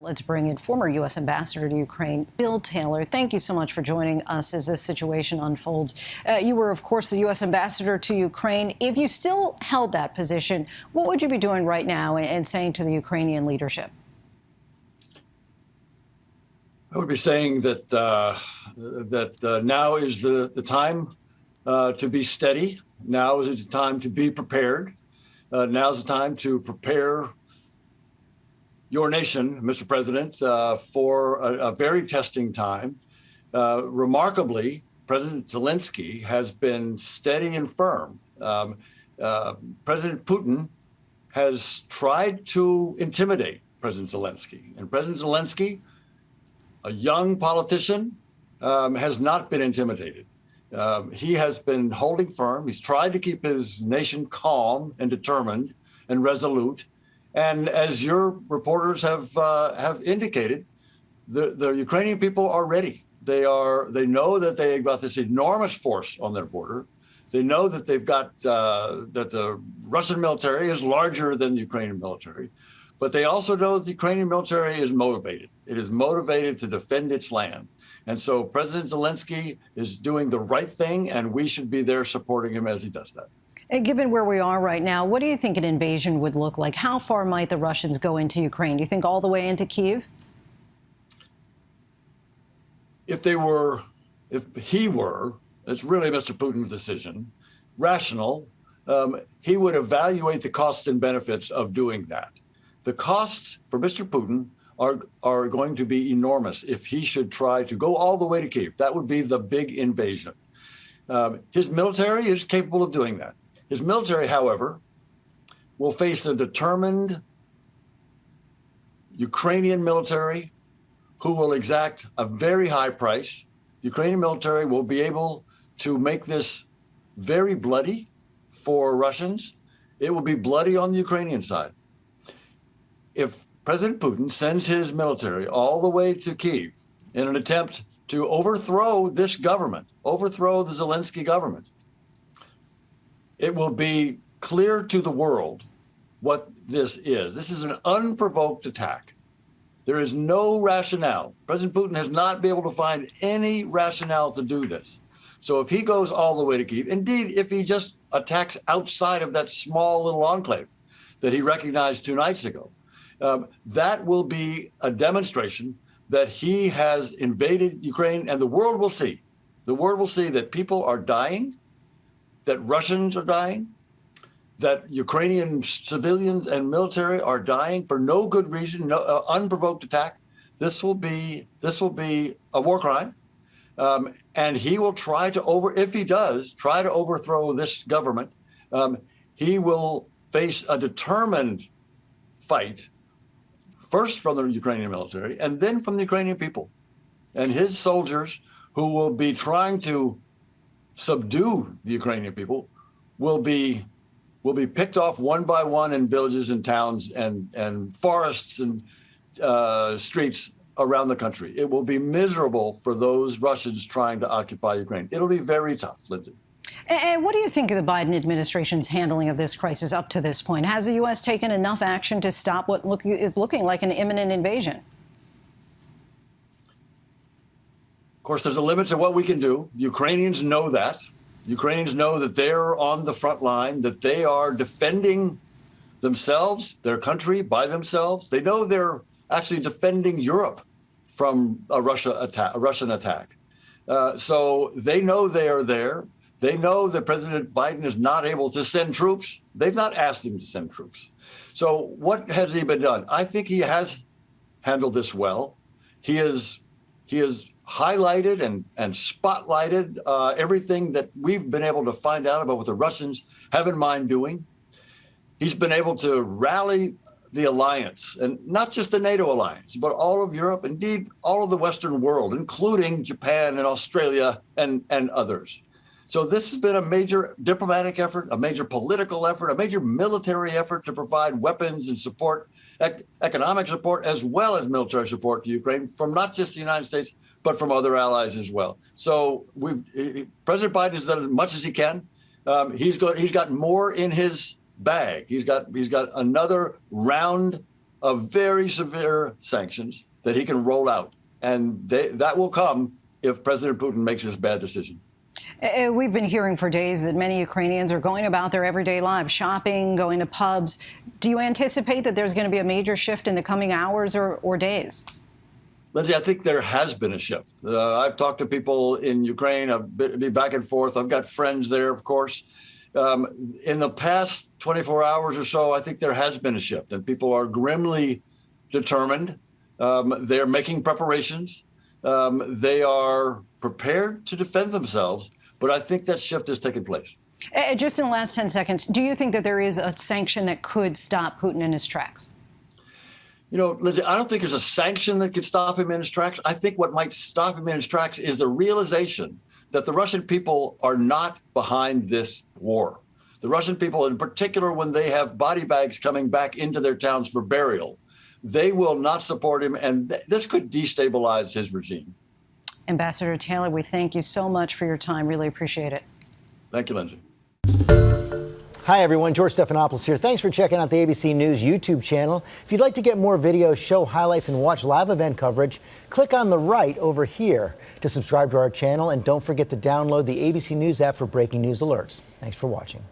Let's bring in former U.S. Ambassador to Ukraine, Bill Taylor. Thank you so much for joining us as this situation unfolds. Uh, you were, of course, the U.S. Ambassador to Ukraine. If you still held that position, what would you be doing right now and, saying to the Ukrainian leadership? I would be saying that uh, that uh, now is the the time uh, to be steady. Now is the time to be prepared. Uh, now is the time to prepare your nation, Mr. President, uh, for a, a, very testing time. Uh, remarkably, President Zelensky has been steady and firm. Um, uh, President Putin has tried to intimidate President Zelensky. And President Zelensky, a young politician, um, has not been intimidated. Um, he has been holding firm. He's tried to keep his nation calm and determined and resolute. And as your reporters have uh, have indicated, the, the Ukrainian people are ready. They are they know that they've got this enormous force on their border. They know that they've got uh, that the Russian military is larger than the Ukrainian military, but they also know that the Ukrainian military is motivated. It is motivated to defend its land. And so President Zelensky is doing the right thing, and we should be there supporting him as he does that. Given where we are right now, what do you think an invasion would look like? How far might the Russians go into Ukraine? Do you think all the way into Kiev? If they were, if he were, it's really Mr. Putin's decision, rational, um, he would evaluate the costs and benefits of doing that. The costs for Mr. Putin are, are going to be enormous if he should try to go all the way to Kiev. That would be the big invasion. Um, his military is capable of doing that. His military, however, will face a determined Ukrainian military who will exact a very high price. The Ukrainian military will be able to make this very bloody for Russians. It will be bloody on the Ukrainian side. If President Putin sends his military all the way to Kiev in an attempt to overthrow this government, overthrow the Zelensky government, it will be clear to the world what this is. This is an unprovoked attack. There is no rationale. President Putin has not been able to find any rationale to do this. So if he goes all the way to Kiev, indeed, if he just attacks outside of that small little enclave that he recognized two nights ago, um, that will be a demonstration that he has invaded Ukraine and the world will see. The world will see that people are dying that Russians are dying, that Ukrainian civilians and military are dying for no good reason, no uh, unprovoked attack. This will be this will be a war crime, um, and he will try to over if he does try to overthrow this government. Um, he will face a determined fight, first from the Ukrainian military and then from the Ukrainian people, and his soldiers who will be trying to subdue the Ukrainian people will be will be picked off one by one in villages and towns and and forests and uh, streets around the country. It will be miserable for those Russians trying to occupy Ukraine. It'll be very tough, Lindsay. And what do you think of the Biden administration's handling of this crisis up to this point? Has the U.S. taken enough action to stop what look, is looking like an imminent invasion? Course, there's a limit to what we can do. Ukrainians know that. Ukrainians know that they're on the front line, that they are defending themselves, their country by themselves. They know they're actually defending Europe from a Russia attack, a Russian attack. Uh, so they know they are there. They know that President Biden is not able to send troops. They've not asked him to send troops. So what has he been done? I think he has handled this well. He is he is highlighted and, and spotlighted uh, everything that we've been able to find out about what the Russians have in mind doing. He's been able to rally the alliance, and not just the NATO alliance, but all of Europe, indeed all of the Western world, including Japan and Australia and, and others. So this has been a major diplomatic effort, a major political effort, a major military effort to provide weapons and support, ec economic support, as well as military support to Ukraine from not just the United States, but from other allies as well. So President Biden has done as much as he can. Um, he's got he's got more in his bag. He's got he's got another round of very severe sanctions that he can roll out. And they, that will come if President Putin makes this bad decision. Uh, We've been hearing for days that many Ukrainians are going about their everyday lives, shopping, going to pubs. Do you anticipate that there's going to be a major shift in the coming hours or, or days? Lindsay, I think there has been a shift. Uh, I've talked to people in Ukraine. I've been back and forth. I've got friends there, of course. Um, in the past 24 hours or so, I think there has been a shift, and people are grimly determined. Um, they're making preparations. Um, they are prepared to defend themselves. But I think that shift has taken place. Just in the last 10 seconds, do you think that there is a sanction that could stop Putin in his tracks? You know, Lindsay, I don't think there's a sanction that could stop him in his tracks. I think what might stop him in his tracks is the realization that the Russian people are not behind this war. The Russian people, in particular, when they have body bags coming back into their towns for burial, they will not support him. And th- this could destabilize his regime. Ambassador Taylor, we thank you so much for your time. Really appreciate it. Thank you, Lindsay. Hi, everyone. George Stephanopoulos here. Thanks for checking out the ABC News YouTube channel. If you'd like to get more videos, show highlights, and watch live event coverage, click on the right over here to subscribe to our channel. And don't forget to download the ABC News app for breaking news alerts. Thanks for watching.